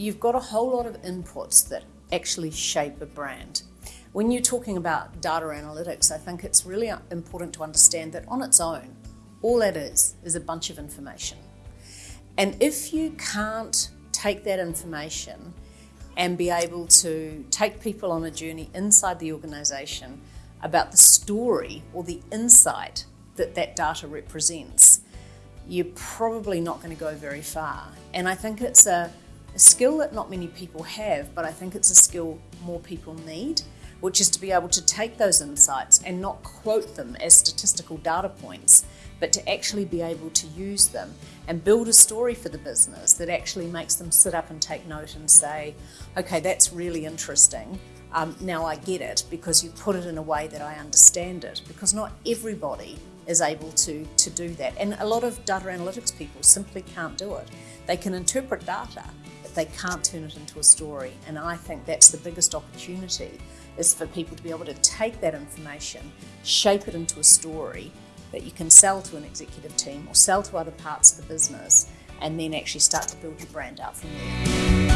you've got a whole lot of inputs that actually shape a brand. When you're talking about data analytics, I think it's really important to understand that on its own, all that is is a bunch of information. And if you can't take that information and be able to take people on a journey inside the organisation about the story or the insight that that data represents, you're probably not going to go very far. And I think it's a, a skill that not many people have, but I think it's a skill more people need which is to be able to take those insights and not quote them as statistical data points, but to actually be able to use them and build a story for the business that actually makes them sit up and take note and say, okay, that's really interesting. Um, now I get it because you put it in a way that I understand it because not everybody is able to, to do that. And a lot of data analytics people simply can't do it. They can interpret data, they can't turn it into a story. And I think that's the biggest opportunity is for people to be able to take that information, shape it into a story that you can sell to an executive team or sell to other parts of the business and then actually start to build your brand out from there.